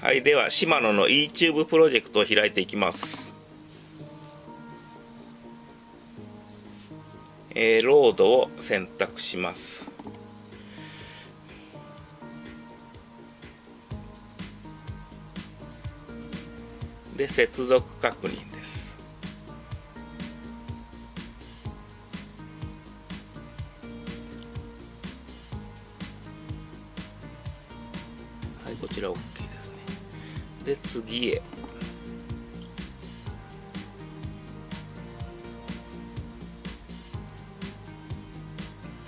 はいではシマノの YouTube プロジェクトを開いていきます。えー、ロードを選択します。で接続確認です。はいこちら OK で次へ。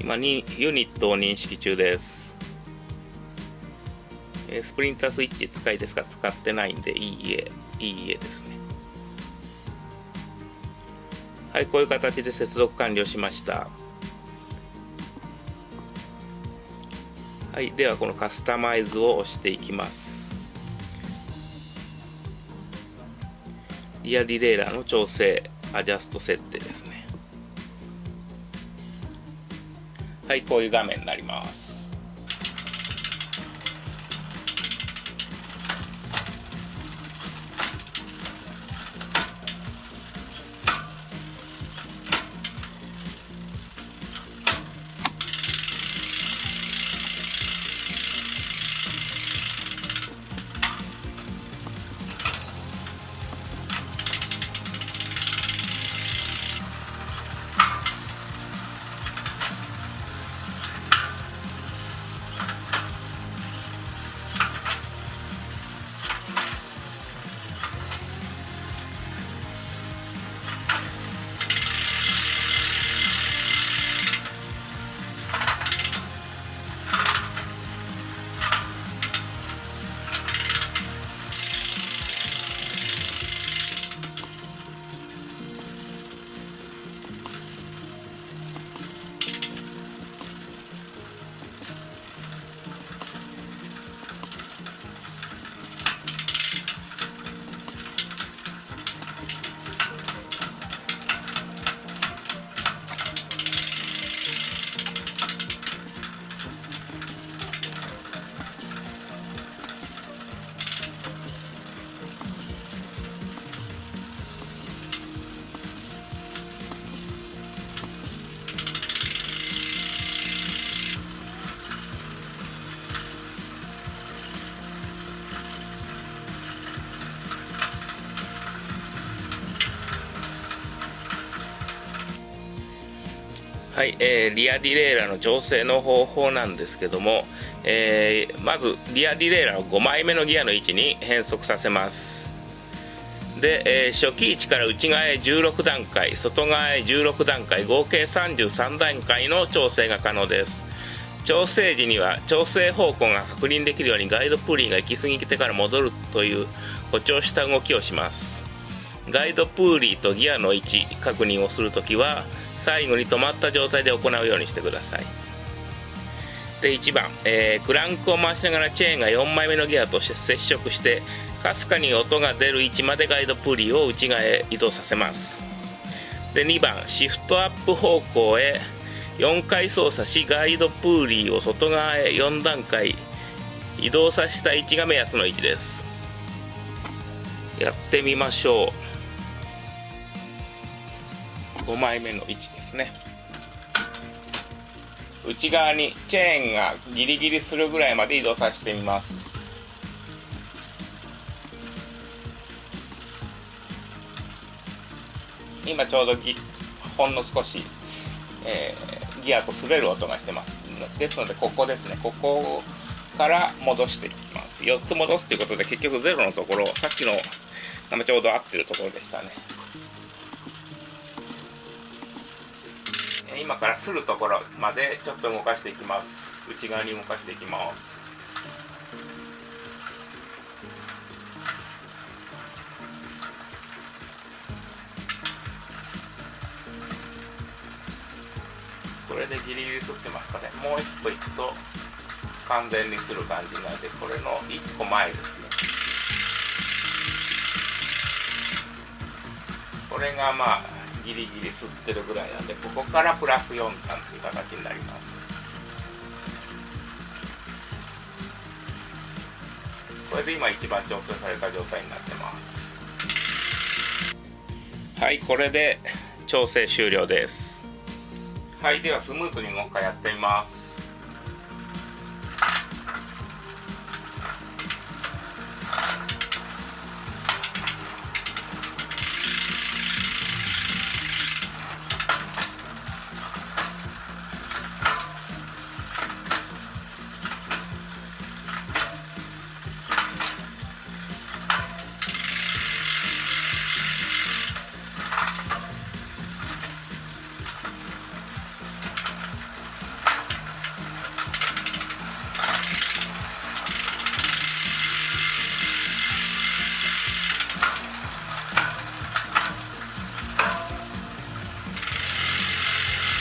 今にユニットを認識中です。スプリンタースイッチ使いですか？使ってないんでいいえいいえですね。はいこういう形で接続完了しました。はいではこのカスタマイズを押していきます。リアディレイラーの調整アジャスト設定ですね。はいこういう画面になります。はい、えー、リアディレイラーの調整の方法なんですけども、えー、まずリアディレイラの5枚目のギアの位置に変速させます。で、えー、初期位置から内側へ16段階外側へ16段階合計33段階の調整が可能です。調整時には調整方向が確認できるようにガイドプーリーが行き過ぎてから戻るという誇張した動きをします。ガイドプーリーとギアの位置確認をするときは最後に止まった状態で行うようにしてください。で1番、えー、クランクを回しながらチェーンが4枚目のギアとして接触してかすかに音が出る位置までガイドプーリーを内側へ移動させます。で2番シフトアップ方向へ4回操作しガイドプーリーを外側へ4段階移動させた位置が目安の位置です。やってみましょう。5枚目の位置ですね。内側にチェーンがギリギリするぐらいまで移動させてみます。今ちょうどギほんの少し、えー、ギアと滑る音がしてます。ですのでここですね。ここから戻していきます。4つ戻すということで結局0のところさっきのちょうど合ってるところでしたね。今からするところまでちょっと動かしていきます。内側に動かしていきます。これでギリギリ吸ってますかね。もう一歩いくと完全にする感じなのでこれの一個前ですね。これがまあギリギリ吸ってるぐらいなんでここからプラス4段という形になります。これで今一番調整された状態になってます。はいこれで調整終了です。はいではスムーズにもう一回やってみます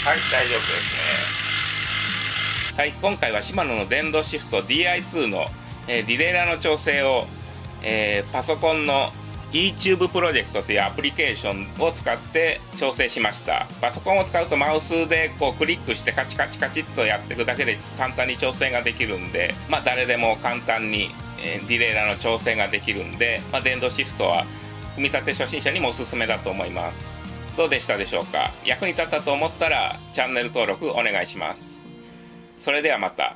はい大丈夫ですね。はい今回はシマノの電動シフト DI2 の、えー、ディレイラーの調整を、えー、パソコンの YouTube プロジェクトというアプリケーションを使って調整しました。パソコンを使うとマウスでこうクリックしてカチカチカチっとやっていくだけで簡単に調整ができるんでまあ誰でも簡単に、え、ディレイラーの調整ができるんで、まあ、電動シフトは組み立て初心者にもおすすめだと思います。どうでしたでしょうか？役に立ったと思ったらチャンネル登録お願いします。それではまた。